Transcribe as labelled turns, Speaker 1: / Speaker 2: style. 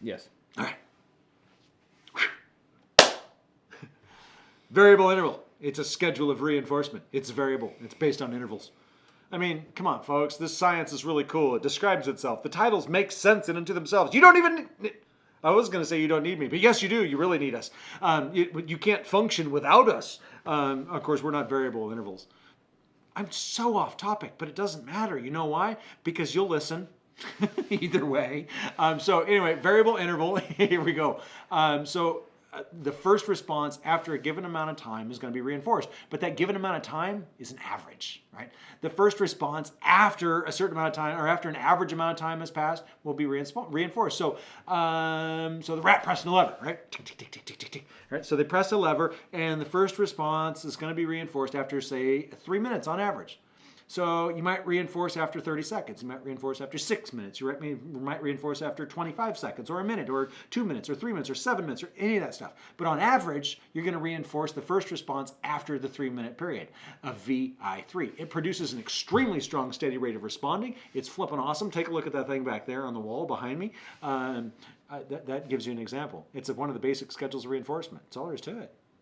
Speaker 1: Yes.
Speaker 2: All right. variable interval. It's a schedule of reinforcement. It's variable. It's based on intervals. I mean, come on, folks. This science is really cool. It describes itself. The titles make sense in and to themselves. You don't even. I was going to say you don't need me, but yes, you do. You really need us. Um, you, you can't function without us. Um, of course, we're not variable intervals. I'm so off topic, but it doesn't matter. You know why? Because you'll listen. Either way. Um, so anyway, variable interval. Here we go. Um, so uh, the first response after a given amount of time is going to be reinforced. But that given amount of time is an average, right? The first response after a certain amount of time, or after an average amount of time has passed, will be reinforced. So, um, so the rat pressing the lever, right? Tick, tick, tick, tick, tick, tick, tick. Right. So they press a lever, and the first response is going to be reinforced after, say, three minutes on average. So you might reinforce after 30 seconds. You might reinforce after six minutes. You might reinforce after 25 seconds or a minute or two minutes or three minutes or seven minutes or any of that stuff. But on average, you're going to reinforce the first response after the three minute period of VI3. It produces an extremely strong steady rate of responding. It's flipping awesome. Take a look at that thing back there on the wall behind me. Um, uh, that, that gives you an example. It's one of the basic schedules of reinforcement. That's all there is to it.